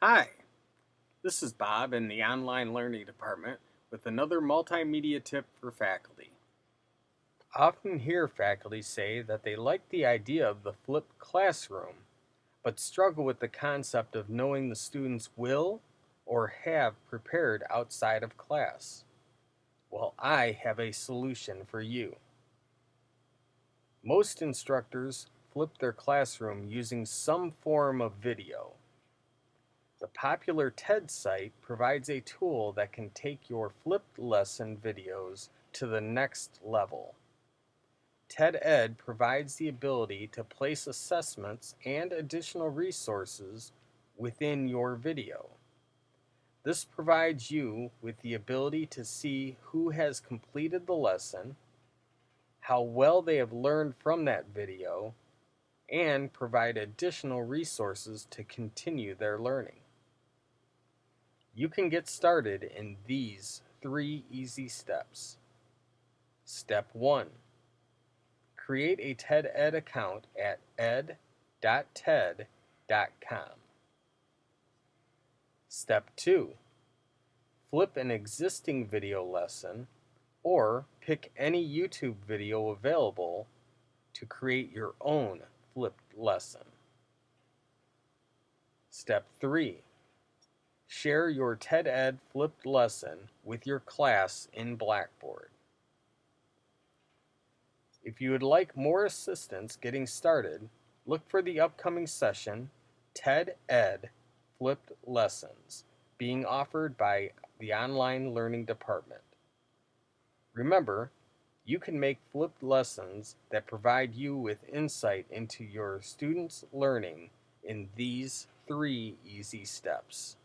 Hi, this is Bob in the Online Learning Department with another multimedia tip for faculty. I often hear faculty say that they like the idea of the flipped classroom, but struggle with the concept of knowing the students will or have prepared outside of class. Well, I have a solution for you. Most instructors flip their classroom using some form of video. The popular TED site provides a tool that can take your flipped lesson videos to the next level. TED Ed provides the ability to place assessments and additional resources within your video. This provides you with the ability to see who has completed the lesson, how well they have learned from that video, and provide additional resources to continue their learning. You can get started in these three easy steps. Step 1. Create a TED Ed account at ed.ted.com. Step 2. Flip an existing video lesson or pick any YouTube video available to create your own flipped lesson. Step 3. Share your TED Ed flipped lesson with your class in Blackboard. If you would like more assistance getting started, look for the upcoming session, TED Ed Flipped Lessons, being offered by the Online Learning Department. Remember, you can make flipped lessons that provide you with insight into your students' learning in these three easy steps.